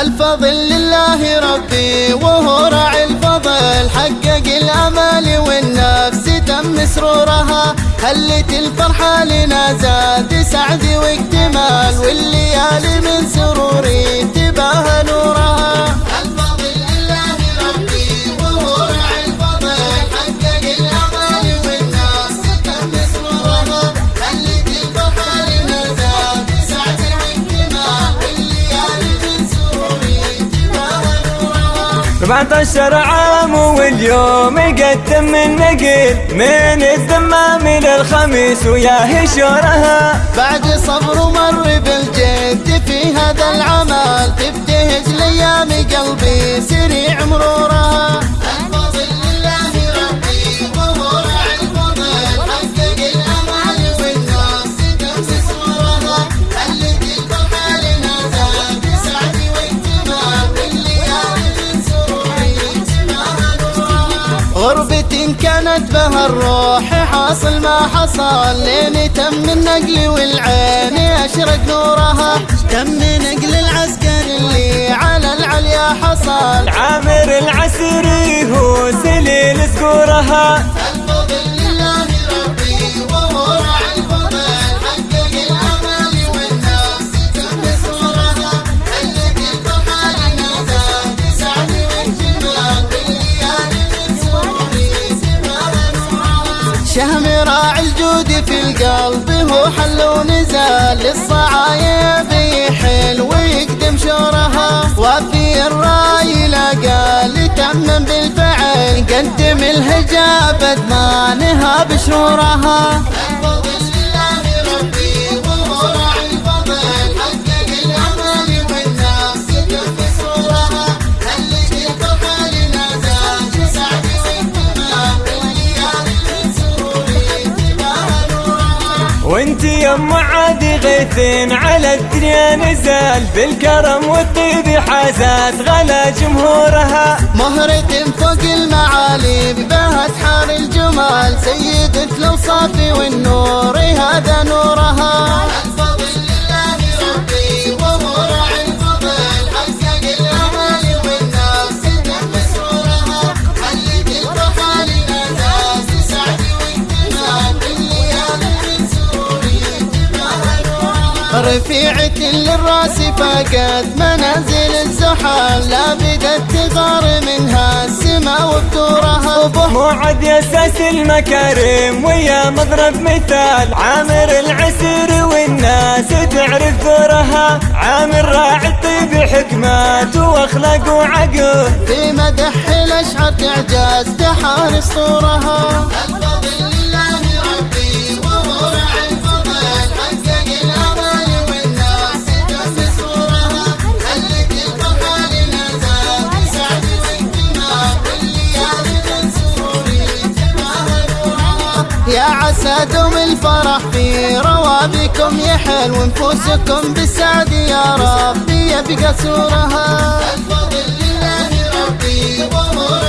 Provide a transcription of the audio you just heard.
الفضل لله ربي وهو راعي الفضل. حقق الأمال والنفس تم سرورها. هلت الفرحة لنا زاد سعد واكتمال. والليالي من سروري 17 عام واليوم يقدم النقل من الدمام للخميس ويا هشورها بعد صبر ومر بالجد في هذا العمل تبتهج ليام قلبي سريع مرورها غربة كانت بها الروح حاصل ما حصل لين تم النقل والعين. أشرق نورها تم نقل العسكر اللي على العليا حصل. عامر العسري هو سليل سكورها. شهم راعي الجود في القلب هو حل ونزال. للصعايب يحل ويقدم شورها وفي الرأي لقى لتمم بالفعل. قدم الهجاب ادمانها بشورها ام عادي غيثين على الدنيا نزال بالكرم والطيب حازات غلا جمهورها. مهرة فوق المعالي بها حار الجمال. سيدة الاوصاف والنور هذا نورها. رفيعة للراس فقد منازل الزحل لا بدت تغار منها السما وبدورها. موعد يا أساس المكارم ويا مضرب مثال. عامر العسر والناس تعرف ثورها عامر راعي الطيب حكمات واخلاق وعقل في مدح الأشعار تعجاز تحار اسطورها عسى دوم الفرح في روابكم يحل ونفوسكم بالسعد يا ربي. يبقى سورها. الفضل لله ربي وهو